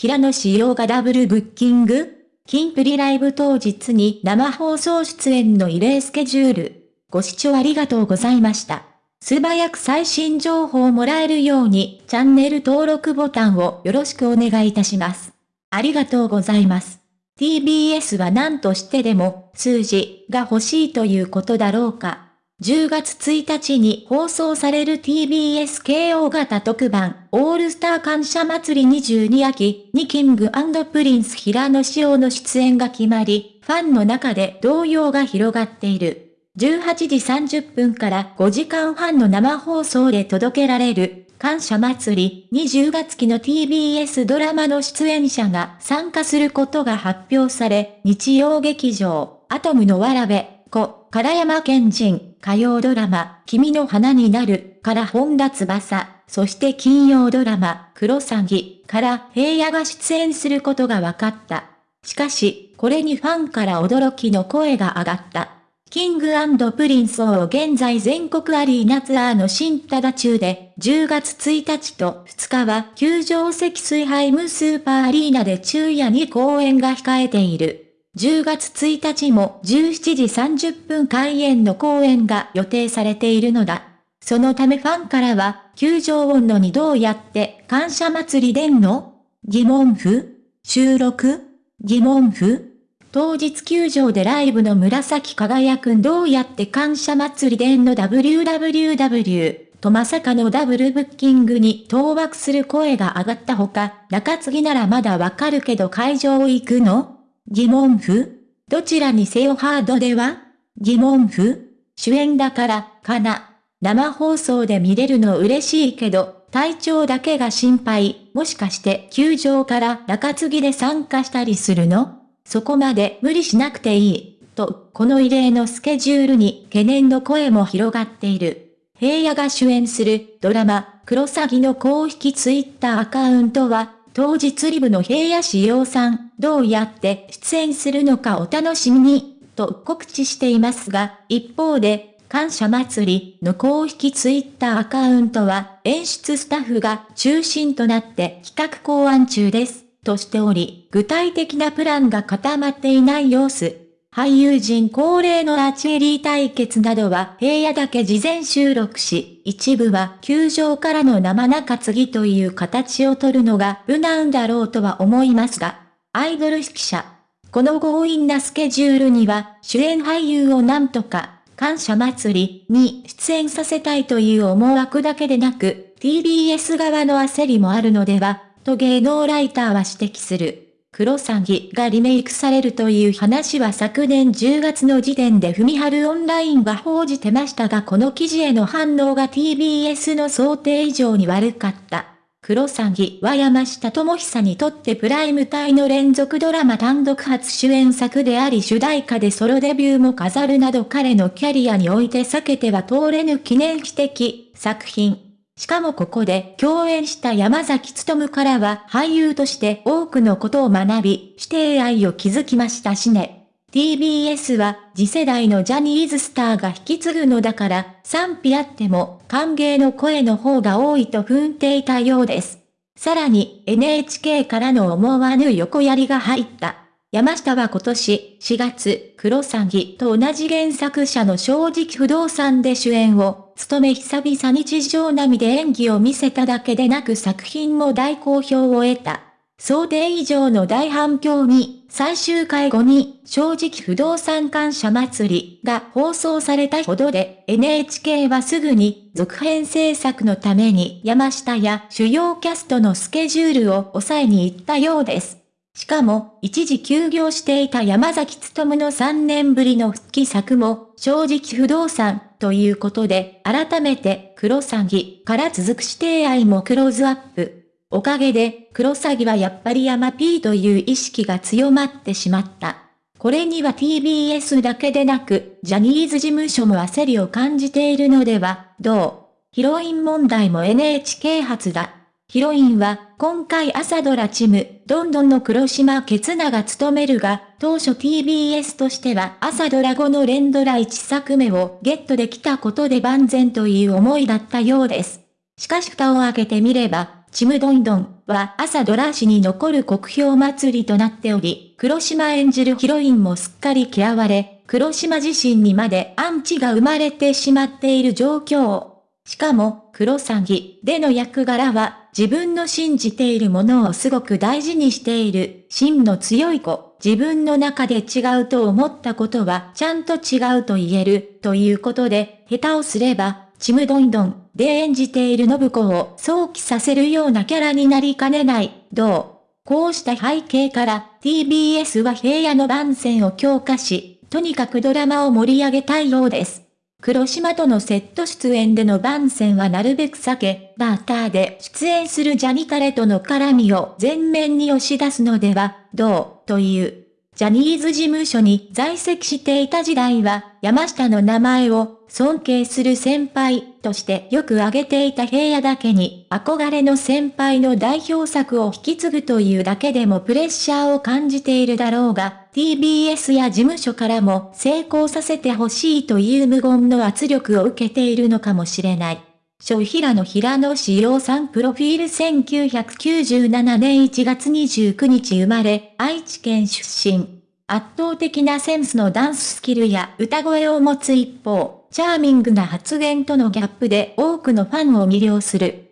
平野紫耀がダブルブッキングキンプリライブ当日に生放送出演の異例スケジュール。ご視聴ありがとうございました。素早く最新情報をもらえるようにチャンネル登録ボタンをよろしくお願いいたします。ありがとうございます。TBS は何としてでも数字が欲しいということだろうか。10月1日に放送される TBS 慶応型特番、オールスター感謝祭り22秋にキングプリンス平野紫耀の出演が決まり、ファンの中で動揺が広がっている。18時30分から5時間半の生放送で届けられる、感謝祭り20月期の TBS ドラマの出演者が参加することが発表され、日曜劇場、アトムのわらべ、子、唐山県人、火曜ドラマ、君の花になる、から本田翼、そして金曜ドラマ、クロサギ、から平野が出演することが分かった。しかし、これにファンから驚きの声が上がった。キングプリンスを現在全国アリーナツアーの新忠中で、10月1日と2日は球場積水ハイムスーパーアリーナで昼夜に公演が控えている。10月1日も17時30分開演の公演が予定されているのだ。そのためファンからは、球場温度にどうやって感謝祭りでんの疑問符収録疑問符当日球場でライブの紫輝くんどうやって感謝祭りでんの www とまさかのダブルブッキングに当惑する声が上がったほか、中継ぎならまだわかるけど会場行くの？疑問符？どちらにせよハードでは？疑問符？主演だから、かな。生放送で見れるの嬉しいけど、体調だけが心配。もしかして球場から中継ぎで参加したりするの？そこまで無理しなくていい。と、この異例のスケジュールに懸念の声も広がっている。平野が主演するドラマ、クロサギの公式ツイッターアカウントは、当日リブの平野志陽さん、どうやって出演するのかお楽しみに、と告知していますが、一方で、感謝祭りの公式ツイッターアカウントは、演出スタッフが中心となって企画考案中です、としており、具体的なプランが固まっていない様子。俳優陣恒例のアーチェリー対決などは平野だけ事前収録し、一部は球場からの生中継ぎという形をとるのが無難だろうとは思いますが、アイドル指揮者。この強引なスケジュールには主演俳優をなんとか感謝祭りに出演させたいという思惑だけでなく、TBS 側の焦りもあるのでは、と芸能ライターは指摘する。クロサギがリメイクされるという話は昨年10月の時点でふみはるオンラインが報じてましたがこの記事への反応が TBS の想定以上に悪かった。クロサギは山下智久にとってプライム帯の連続ドラマ単独初主演作であり主題歌でソロデビューも飾るなど彼のキャリアにおいて避けては通れぬ記念碑的作品。しかもここで共演した山崎努からは俳優として多くのことを学び、指定愛を築きましたしね。TBS は次世代のジャニーズスターが引き継ぐのだから賛否あっても歓迎の声の方が多いと踏んでいたようです。さらに NHK からの思わぬ横やりが入った。山下は今年4月、クロサギと同じ原作者の正直不動産で主演を務め久々日常並みで演技を見せただけでなく作品も大好評を得た。想定以上の大反響に、最終回後に正直不動産感謝祭りが放送されたほどで NHK はすぐに続編制作のために山下や主要キャストのスケジュールを抑えに行ったようです。しかも、一時休業していた山崎努の3年ぶりの復帰作も、正直不動産、ということで、改めて、クロサギから続く指定愛もクローズアップ。おかげで、クロサギはやっぱり山 P という意識が強まってしまった。これには TBS だけでなく、ジャニーズ事務所も焦りを感じているのでは、どう？ヒロイン問題も NHK 発だ。ヒロインは、今回朝ドラチム、どんどんの黒島ケツナが務めるが、当初 TBS としては朝ドラ後の連ドラ1作目をゲットできたことで万全という思いだったようです。しかし蓋を開けてみれば、ちむどんどんは朝ドラ誌に残る国評祭りとなっており、黒島演じるヒロインもすっかり嫌われ、黒島自身にまでアンチが生まれてしまっている状況。しかも、黒詐欺での役柄は、自分の信じているものをすごく大事にしている、芯の強い子。自分の中で違うと思ったことはちゃんと違うと言える、ということで、下手をすれば、ちむどんどんで演じている信子を想起させるようなキャラになりかねない、どう？こうした背景から TBS は平野の番宣を強化し、とにかくドラマを盛り上げたいようです。黒島とのセット出演での番宣はなるべく避け、バーターで出演するジャニカレとの絡みを前面に押し出すのでは、どう、という。ジャニーズ事務所に在籍していた時代は、山下の名前を尊敬する先輩としてよく挙げていた平野だけに、憧れの先輩の代表作を引き継ぐというだけでもプレッシャーを感じているだろうが、TBS や事務所からも成功させてほしいという無言の圧力を受けているのかもしれない。小平野平野志陽さんプロフィール1997年1月29日生まれ、愛知県出身。圧倒的なセンスのダンススキルや歌声を持つ一方、チャーミングな発言とのギャップで多くのファンを魅了する。